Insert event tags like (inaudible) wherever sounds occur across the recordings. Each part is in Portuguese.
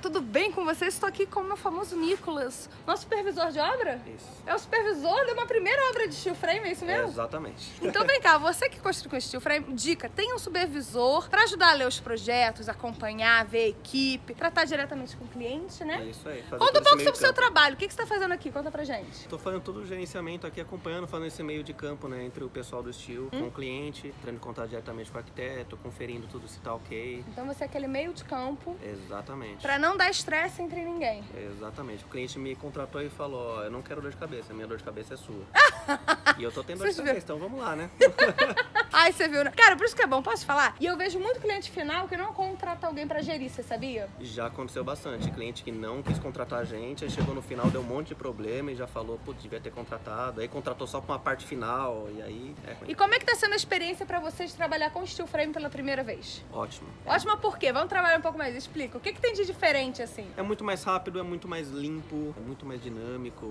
tudo bem com vocês? Estou aqui com o meu famoso Nicolas, nosso supervisor de obra? Isso. É o supervisor de uma primeira obra de steel frame, é isso É, mesmo? exatamente. Então vem cá, você que construiu com steel frame, dica, tem um supervisor para ajudar a ler os projetos, acompanhar, ver a equipe, tratar diretamente com o cliente, É né? isso aí. Conta um pouco sobre o seu trabalho, o que que você está fazendo aqui? Conta pra gente. Tô fazendo todo o gerenciamento aqui, acompanhando, fazendo esse meio de campo, né, entre o pessoal do Steel Hum? com o cliente, entrando em contato diretamente com o arquiteto, conferindo tudo se tá ok. Então você é aquele meio de campo Exatamente. para não dar estresse entre ninguém. Exatamente. O cliente me contratou e falou, ó, eu não quero dor de cabeça, minha dor de cabeça é sua. (laughs) e eu tô tendo dor de cabeça, então vamos lá, né? (laughs) Ai, você viu, né? Cara, por isso que é bom, posso falar? E eu vejo muito cliente final que não contrata alguém pra gerir, você sabia? já aconteceu bastante. Cliente que não quis contratar a gente, aí chegou no final, deu um monte de problema e já falou, putz, devia ter contratado. Aí contratou só pra uma parte final, e aí é E como é que tá sendo a experiência pra vocês trabalhar com steel frame pela primeira vez? ótimo. Ótima por quê? Vamos trabalhar um pouco mais, explica. O que, que tem de diferente, assim? É muito mais rápido, é muito mais limpo, é muito mais dinâmico,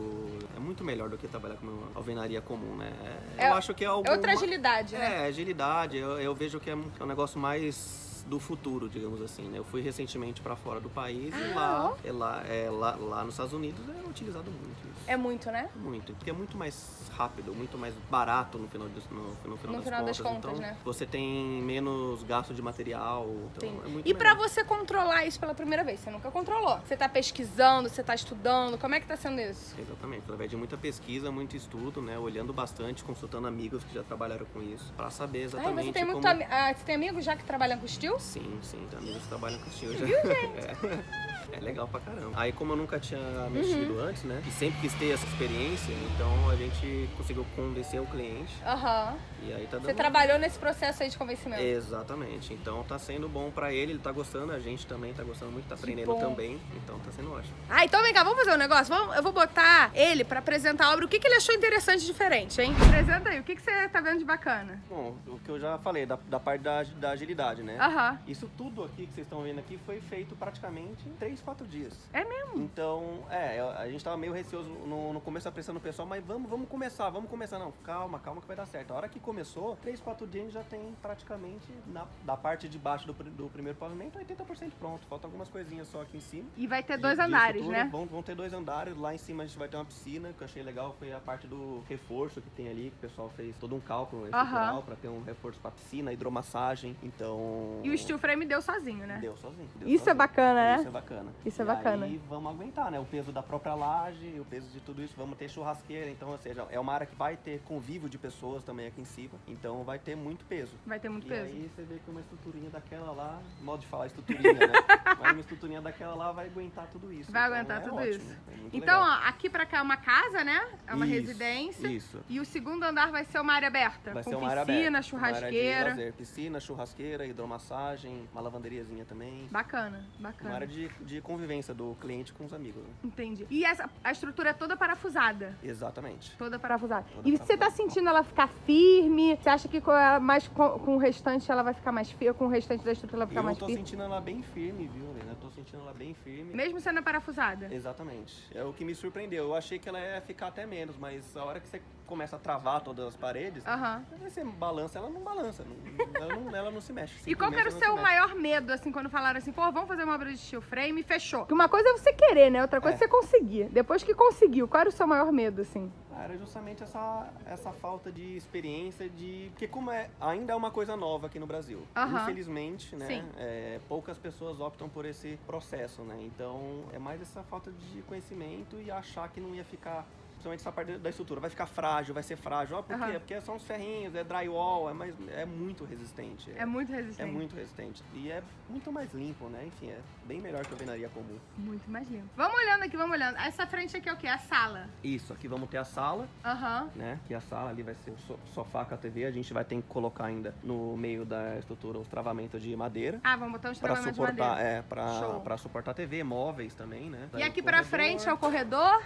é muito melhor do que trabalhar com uma alvenaria comum, né? É- É- eu acho que é algo. É outra agilidade, né? É, agilidade. Eu, eu vejo que é um, é um negócio mais do futuro, digamos assim, né? Eu fui recentemente pra fora do país e Ah, lá, ó. é lá, é lá, lá nos Estados Unidos é utilizado muito isso. É muito, né? Muito, porque é muito mais rápido, muito mais barato no final, das- no, no final, No das, final das contas. contas, então, né? Você tem menos gasto de material, então Sim. é muito E melhor. você controlar isso pela primeira vez? Você nunca controlou. Você tá pesquisando, você tá estudando, como é que tá sendo isso? Exatamente, através de muita pesquisa, muito estudo, né? Olhando bastante, consultando amigos que já trabalharam com isso, pra saber exatamente você tem muito como... ami- ah, você tem amigos já que trabalham com steel? Sim, sim, amigos trabalham com estilo já. (laughs) É. é legal pra caramba. Aí como eu nunca tinha mexido Uhum. antes, né? E sempre quis ter essa experiência, então a gente conseguiu convencer o cliente. Aham. E aí tá dando. Você trabalhou nesse processo aí de convencimento? Exatamente. Então tá sendo bom pra ele, ele tá gostando, a gente também tá gostando muito, tá aprendendo também. Então tá sendo ótimo. Ah, então vem cá, vamos fazer um negócio? Vamos- eu vou botar ele pra apresentar a obra. O que, que ele achou interessante e diferente, hein? Apresenta aí, o que, que você tá vendo de bacana? Bom, o que eu já falei, da, da parte da, da agilidade, né? Aham. Isso tudo aqui que vocês estão vendo aqui foi feito praticamente em 3, 4 dias. É mesmo? Então, é, a gente tava meio receoso no, no começo, apressando o pessoal, mas vamos, vamos começar, vamos começar. Não, calma, calma que vai dar certo. A hora que começou, 3, 4 dias a gente já tem praticamente, na, da parte de baixo do, do primeiro pavimento, 80% pronto. Faltam algumas coisinhas só aqui em cima. E vai ter dois de andares, né? Vão, vão ter dois andares. Lá em cima a gente vai ter uma piscina, que eu achei legal. Foi a parte do reforço que tem ali, que o pessoal fez todo um cálculo estrutural para ter um reforço para piscina, hidromassagem. Então. E o steel frame deu sozinho, né? Deu sozinho. deu Isso é sozinho. bacana, né? Isso é bacana. Isso é E bacana. Aí vamos aguentar, né? O peso da própria laje, o peso de tudo isso. Vamos ter churrasqueira, então, ou seja, é uma área que vai ter convívio de pessoas também aqui em cima. Então vai ter muito peso. Vai ter muito E peso. aí você vê que uma estruturinha daquela lá, modo de falar estruturinha, né? (laughs) Mas uma estruturinha daquela lá vai aguentar tudo isso. Vai Então, aguentar é tudo ótimo, isso. é Então, ó, aqui pra cá é uma casa, né? É uma Isso, residência. Isso. E o segundo andar vai ser uma área aberta. Vai com ser uma área piscina, aberta, uma área de churrasqueira. lazer, piscina, churrasqueira, hidromassagem, uma lavanderiazinha também. Bacana, Uma bacana. área de, de convivência do cliente com os amigos. né? Entendi. E essa, a estrutura é toda parafusada. Exatamente. Toda parafusada. Toda e você tá parafusada. sentindo ela ficar firme? Você acha que com, a- mais, com, com o restante ela vai ficar mais firme? Com o restante da estrutura ela vai ficar Eu mais tô firme? sentindo ela bem firme, viu, Helena? Eu tô sentindo ela bem firme. Mesmo sendo parafusada? Exatamente. É o que me surpreendeu. Eu achei que ela ia ficar até menos, mas a hora que você começa a travar todas as paredes, aí você balança, ela não balança. não- ela, não, ela não se mexe. E qual que era o seu maior medo, assim, quando falaram assim, pô, vamos fazer uma obra de steel frame e fechou? Porque uma coisa é você querer, né? Outra coisa é, É. você conseguir. Depois que conseguiu, qual era o seu maior medo, assim? Era justamente essa, essa falta de experiência de. Porque como é, ainda é uma coisa nova aqui no Brasil. Aham. Infelizmente, né? É, poucas pessoas optam por esse processo, né? Então é mais essa falta de conhecimento e achar que não ia ficar. Principalmente essa parte da estrutura, vai ficar frágil, vai ser frágil. Ah, por Aham. quê? Porque são os ferrinhos, é drywall, é, mais, é muito resistente. É muito É resistente. muito resistente. E é muito mais limpo, né? Enfim, é bem melhor que a alvenaria comum. Muito mais limpo. Vamos olhando aqui, vamos olhando. Essa frente aqui é o quê? A sala. Isso, aqui vamos ter a sala, Aham. né? Que a sala ali vai ser o so- sofá com a TV. A gente vai ter que colocar ainda no meio da estrutura os travamentos de madeira. Ah, vamos botar uns Pra travamentos de suportar, madeira. é, pra, Show. pra suportar a TV, móveis também, né? E aqui pra frente é o corredor.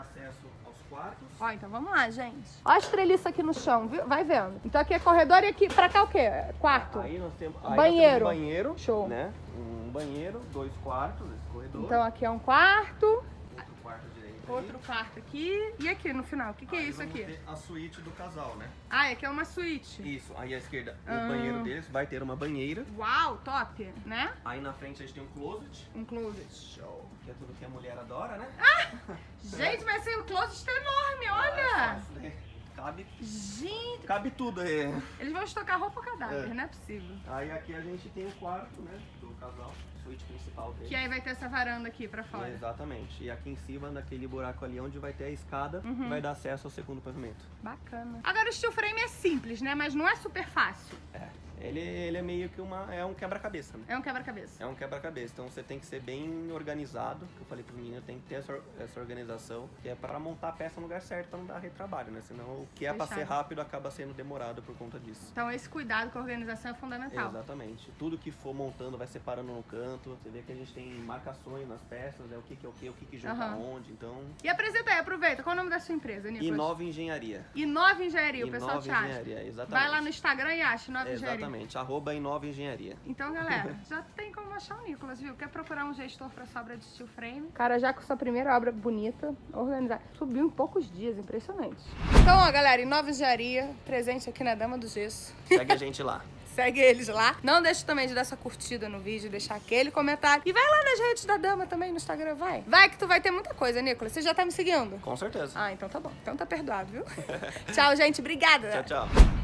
Acesso aos quartos. Ó, então vamos lá, gente. Ó as treliças aqui no chão, viu? Vai vendo. Então aqui é corredor e aqui pra cá o quê? Quarto. Aí nós temos, aí nós Banheiro. temos um banheiro, Show. né? Um banheiro, dois quartos, esse corredor. Então aqui é um quarto. Outro quarto direito Outro quarto aqui. E aqui no final, o que, que é Aí isso aqui? a suíte do casal, né? Ah, aqui é uma suíte. Isso, aí à esquerda, o Ah. banheiro deles vai ter uma banheira. Uau, top, né? Aí na frente a gente tem um closet, Um closet. Show. que é tudo que a mulher adora, né? Gente, mas assim, o closet tá enorme, (laughs) olha! Isso daí Cabe, Gente, cabe tudo aí. eles vão estocar roupa cadáver, É. não é possível. Aí aqui a gente tem o quarto, né? Do casal, suíte principal dele. Que aí vai ter essa varanda aqui pra fora. Exatamente. E aqui em cima, naquele buraco ali onde vai ter a escada, Uhum. vai dar acesso ao segundo pavimento. Bacana. Agora o steel frame é simples, né? Mas não é super fácil. É. Ele, ele é meio que uma. É um quebra-cabeça, né? É um quebra-cabeça. É um quebra-cabeça, então você tem que ser bem organizado. que Eu falei pro menino, tem que ter essa, essa organização, que é para montar a peça no lugar certo, não dar retrabalho, né? Senão o que é para ser rápido acaba sendo demorado por conta disso. Então esse cuidado com a organização é fundamental. Exatamente. Tudo que for montando vai separando no canto. Você vê que a gente tem marcações nas peças, é o que, que é o que, o que, que junta Aham. onde. Então, E apresenta aí, aproveita. Qual é o nome da sua empresa, Nicolas? Inova Engenharia. Inova Engenharia, o pessoal Inova te acha. Engenharia, exatamente. Vai lá no Instagram e acha Inova Engenharia. Exatamente, arroba Inova Engenharia. Então, galera, (laughs) já tem como achar o Nicolas, viu? Quer procurar um gestor pra sua obra de steel frame? Cara, já com sua primeira obra bonita, organizada. Subiu em poucos dias, impressionante. Então, ó, galera, Inova Engenharia, presente aqui na Dama do Gesso. Segue a gente lá. (laughs) Segue eles lá. Não deixe também de dar sua curtida no vídeo, deixar aquele comentário. E vai lá nas redes da Dama também, no Instagram, vai. Vai que tu vai ter muita coisa, Nicolas. Você já tá me seguindo? Com certeza. Ah, então tá bom. Então tá perdoado, viu? (laughs) Tchau, gente. Obrigada. Tchau, tchau.